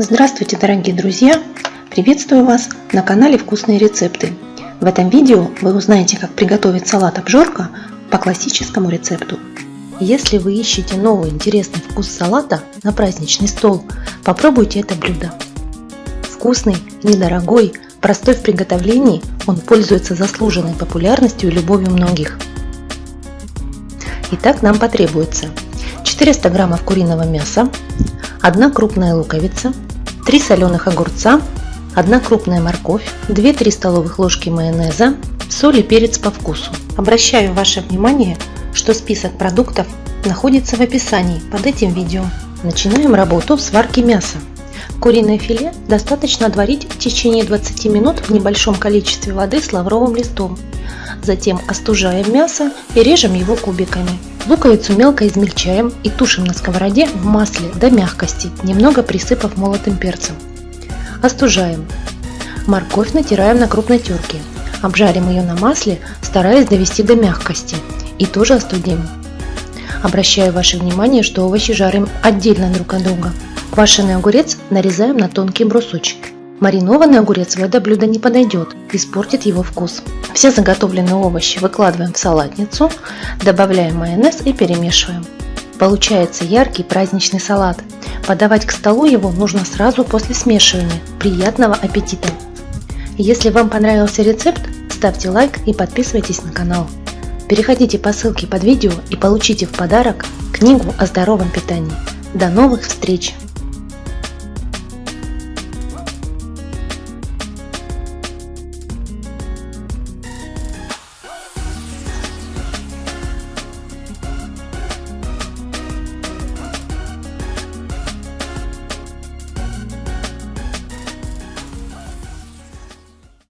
Здравствуйте, дорогие друзья! Приветствую вас на канале Вкусные рецепты. В этом видео вы узнаете, как приготовить салат обжорка по классическому рецепту. Если вы ищете новый интересный вкус салата на праздничный стол, попробуйте это блюдо. Вкусный, недорогой, простой в приготовлении, он пользуется заслуженной популярностью и любовью многих. Итак, нам потребуется 400 граммов куриного мяса, 1 крупная луковица, 3 соленых огурца, 1 крупная морковь, 2-3 столовых ложки майонеза, соль и перец по вкусу. Обращаю ваше внимание, что список продуктов находится в описании под этим видео. Начинаем работу в сварке мяса. Куриное филе достаточно отварить в течение 20 минут в небольшом количестве воды с лавровым листом. Затем остужаем мясо и режем его кубиками. Луковицу мелко измельчаем и тушим на сковороде в масле до мягкости, немного присыпав молотым перцем. Остужаем. Морковь натираем на крупной терке. Обжарим ее на масле, стараясь довести до мягкости. И тоже остудим. Обращаю ваше внимание, что овощи жарим отдельно друг от друга. Квашеный огурец нарезаем на тонкие брусочки. Маринованный огурец в это блюдо не подойдет, испортит его вкус. Все заготовленные овощи выкладываем в салатницу, добавляем майонез и перемешиваем. Получается яркий праздничный салат. Подавать к столу его нужно сразу после смешивания. Приятного аппетита! Если вам понравился рецепт, ставьте лайк и подписывайтесь на канал. Переходите по ссылке под видео и получите в подарок книгу о здоровом питании. До новых встреч!